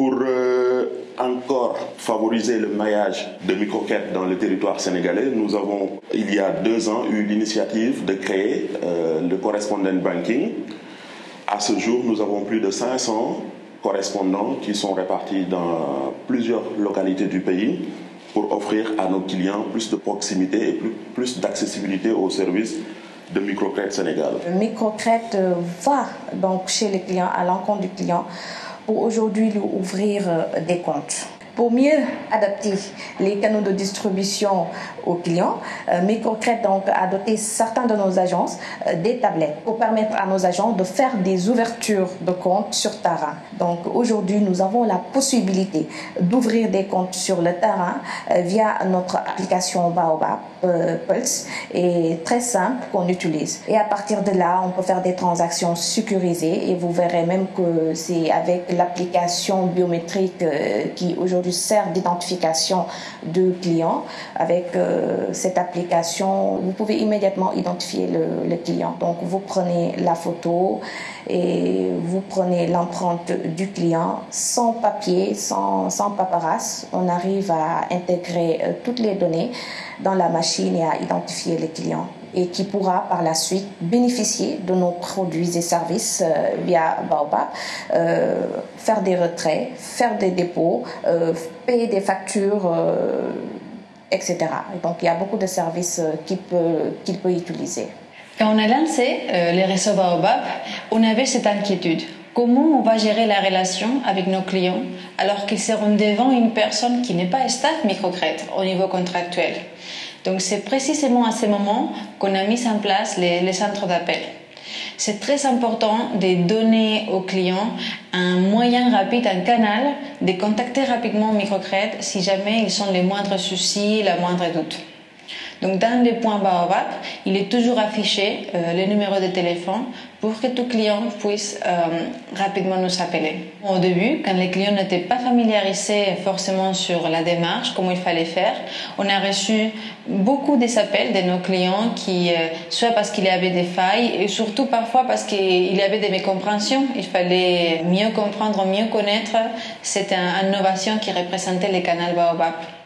Pour euh, encore favoriser le maillage de microquêtes dans le territoire sénégalais, nous avons, il y a deux ans, eu l'initiative de créer euh, le correspondent banking. À ce jour, nous avons plus de 500 correspondants qui sont répartis dans plusieurs localités du pays pour offrir à nos clients plus de proximité et plus, d'accessibilité aux services de Microcrète Sénégal. Microcrète euh, va donc chez les clients, à l'encontre du client, aujourd'hui lui ouvrir euh, des comptes. Pour mieux adapter les canaux de distribution aux clients, euh, Microcrète donc a doté certains de nos agences euh, des tablettes pour permettre à nos agents de faire des ouvertures de comptes sur terrain. Donc aujourd'hui, nous avons la possibilité d'ouvrir des comptes sur le terrain euh, via notre application Baobab Pulse et très simple qu'on utilise. Et à partir de là, on peut faire des transactions sécurisées et vous verrez même que c'est avec l'application biométrique qui aujourd'hui sert d'identification de clients. Avec euh, cette application, vous pouvez immédiatement identifier le, client. Donc, vous prenez la photo et vous prenez l'empreinte du client sans papier, sans, sans. On arrive à intégrer euh, toutes les données dans la machine et à identifier les clients et qui pourra par la suite bénéficier de nos produits et services euh, via Baobab, euh, faire des retraits, faire des dépôts, euh, payer des factures, euh, etc. Et donc il y a beaucoup de services qu'il peut, utiliser. Quand on a lancé les réseaux Baobab, on avait cette inquiétude. Comment on va gérer la relation avec nos clients alors qu'ils seront devant une personne qui n'est pas staff microcrète au niveau contractuel? Donc c'est précisément à ce moment qu'on a mis en place les, centres d'appel. C'est très important de donner aux clients un moyen rapide, un canal de contacter rapidement Microcred si jamais ils ont les moindres soucis, la moindre doute. Donc dans les points Baobab, il est toujours affiché euh, le numéro de téléphone pour que tout client puisse euh, rapidement nous appeler. Au début, quand les clients n'étaient pas familiarisés forcément sur la démarche, comment il fallait faire, on a reçu beaucoup des appels de nos clients qui, euh, soit parce qu'il y avait des failles et surtout parfois parce qu'il y avait des mécompréhensions. Il fallait mieux comprendre, mieux connaître cette innovation qui représentait les canaux Baobab.